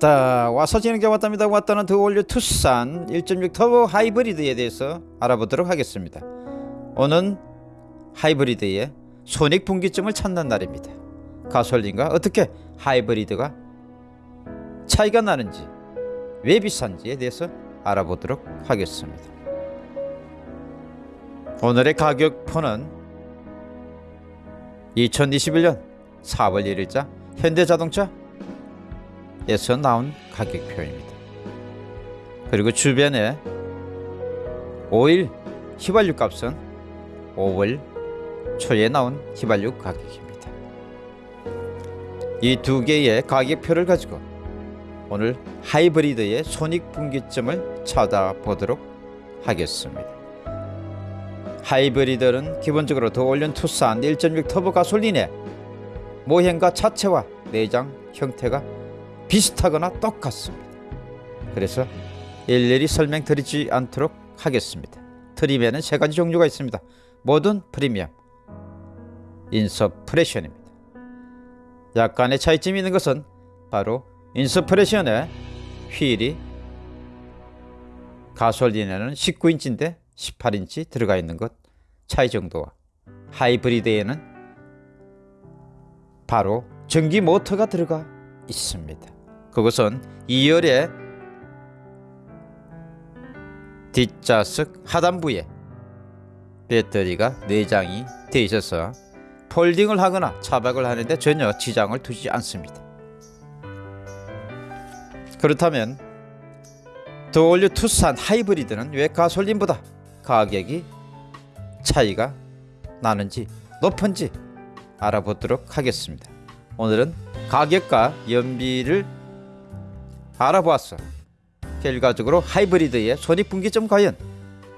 왔다 와서 진행자 왔답니다. 왔다는 더 올류 투싼 1.6 터보 하이브리드에 대해서 알아보도록 하겠습니다. 오늘 하이브리드의 손익 분기점을 찾는 날입니다. 가솔린과 어떻게 하이브리드가 차이가 나는지 왜 비싼지에 대해서 알아보도록 하겠습니다. 오늘의 가격표는 2021년 4월 1일자 현대자동차 에서 나온 가격표입니다. 그리고 주변에 오일 휘발유 값은 5월 초에 나온 휘발유 가격입니다. 이 두 개의 가격표를 가지고 오늘 하이브리드의 손익분기점을 찾아보도록 하겠습니다. 하이브리드는 기본적으로 더 올 뉴 투싼 1.6 터보 가솔린의 모형과 차체와 내장 형태가 비슷하거나 똑같습니다. 그래서 일일이 설명드리지 않도록 하겠습니다. 트림에는 세 가지 종류가 있습니다. 모던 프리미엄, 인스퍼레이션입니다. 약간의 차이점이 있는 것은 바로 인스퍼레이션의 휠이 가솔린에는 19인치인데 18인치 들어가 있는 것 차이 정도와 하이브리드에는 바로 전기 모터가 들어가 있습니다. 그것은 2열의 뒷좌석 하단부에 배터리가 내장이 되어 있어서 폴딩을 하거나 차박을 하는데 전혀 지장을 두지 않습니다. 그렇다면 더 올 뉴 투싼 하이브리드는 왜 가솔린보다 가격이 차이가 나는지 높은지 알아보도록 하겠습니다. 오늘은 가격과 연비를 알아보았어. 결과적으로 하이브리드의 손익분기점 과연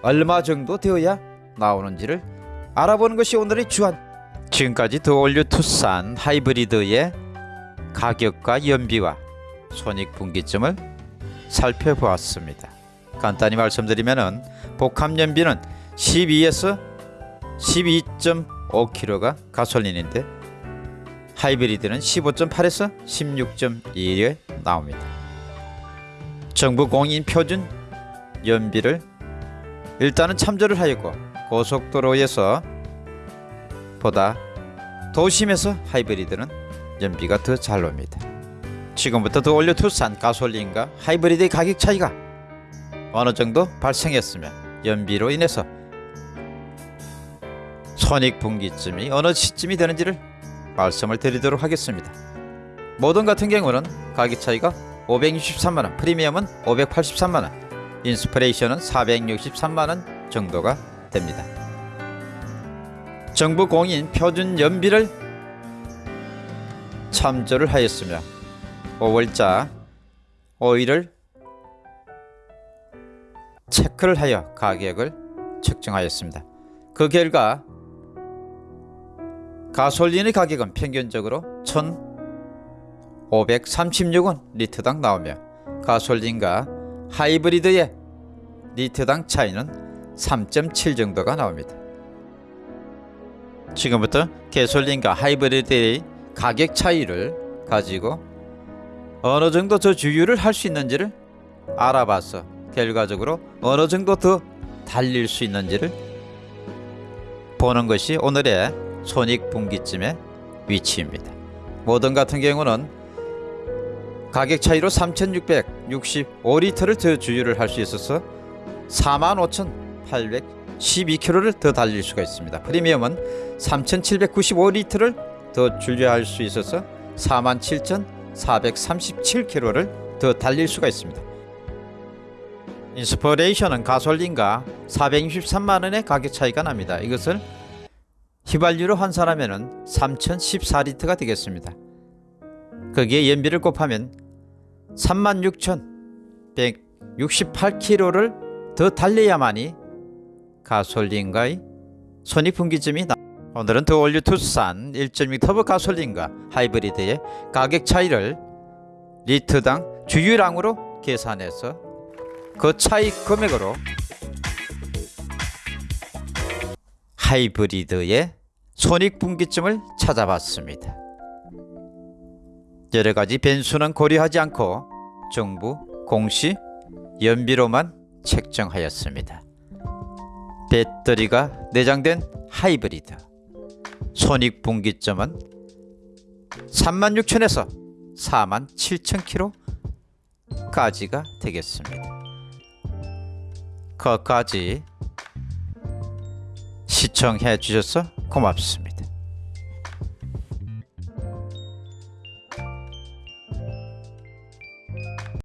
얼마 정도 되어야 나오는지를 알아보는 것이 오늘의 주안. 지금까지 더 올 뉴 투싼 하이브리드의 가격과 연비와 손익분기점을 살펴보았습니다. 간단히 말씀드리면 복합 연비는 12에서 12.5kg가 가솔린인데 하이브리드는 15.8에서 16.2에 나옵니다. 정부 공인 표준 연비를 일단은 참조를 하였고 고속도로에서 보다 도심에서 하이브리드는 연비가 더 잘 옵니다. 지금부터 더 올려 투싼 가솔린과 하이브리드의 가격 차이가 어느 정도 발생했으면 연비로 인해서 손익분기점이 어느 시점이 되는지를 말씀을 드리도록 하겠습니다. 모던 같은 경우는 가격 차이가 563만원, 프리미엄은 583만원, 인스프레이션은 463만원 정도가 됩니다. 정부 공인 표준 연비를 참조를 하였으며 5월자 오일을 체크를 하여 가격을 측정하였습니다. 그 결과 가솔린의 가격은 평균적으로 1,536원 리터당 나오며 가솔린과 하이브리드의 리터당 차이는 3.7 정도가 나옵니다. 지금부터 가솔린과 하이브리드의 가격 차이를 가지고 어느 정도 더 주유를 할 수 있는지를 알아봐서 결과적으로 어느 정도 더 달릴 수 있는지를 보는 것이 오늘의 손익분기점의 위치입니다. 모던 같은 경우는 가격 차이로 3,665리터를 더 주유를 할 수 있어서 45,812km를 더 달릴 수가 있습니다. 프리미엄은 3,795리터를 더 주유할 수 있어서 47,437km를 더 달릴 수가 있습니다. 인스퍼레이션은 가솔린과 463만원의 가격 차이가 납니다. 이것을 휘발유로 환산하면 3014리터가 되겠습니다. 거기에 연비를 곱하면 36,168km를 더 달려야만이 가솔린과의 손익분기점이 나 오늘은 더 올 뉴 투싼 1.6 터보 가솔린과 하이브리드의 가격 차이를 리터당 주유량으로 계산해서 그 차이 금액으로 하이브리드의 손익분기점을 찾아봤습니다. 여러 가지 변수는 고려하지 않고 정부 공시 연비로만 책정하였습니다. 배터리가 내장된 하이브리드 손익분기점은 36,000에서 47,000km까지가 되겠습니다. 거까지 시청해 주셔서 고맙습니다.